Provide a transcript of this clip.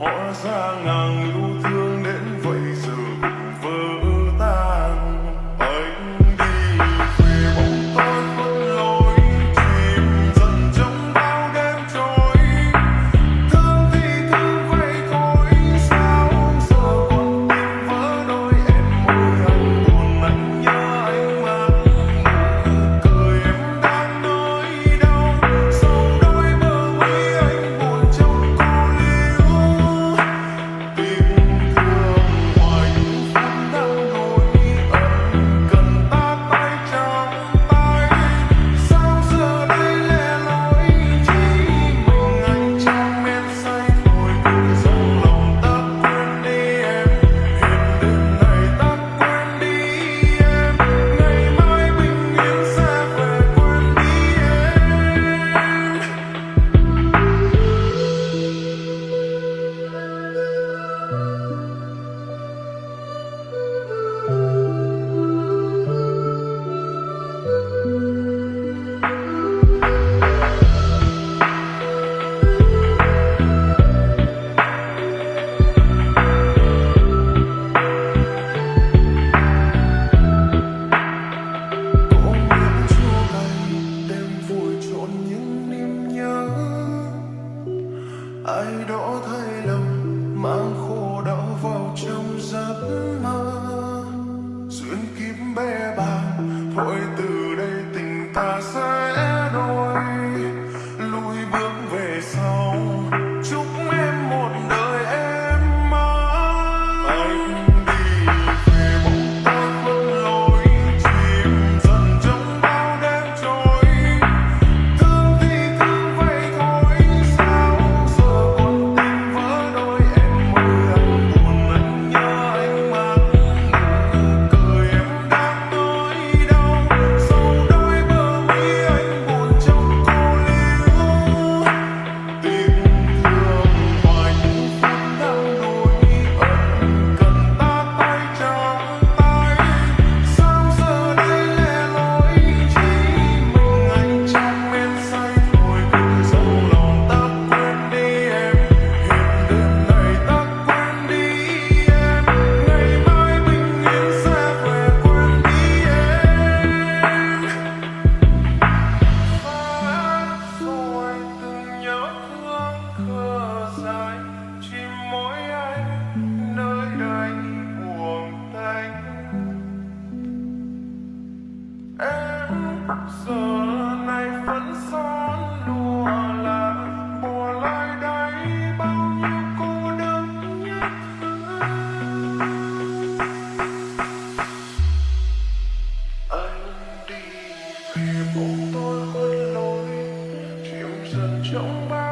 我想能如此。vào trong giấc mơ. Duyên kiếp bé bàng thôi từ đây tình ta sẽ giờ này vẫn son lùa là mùa lại đây bao nhiêu cô đơn nhất. Anh đi vì bóng tôi khôn lối, chịu dần trong bao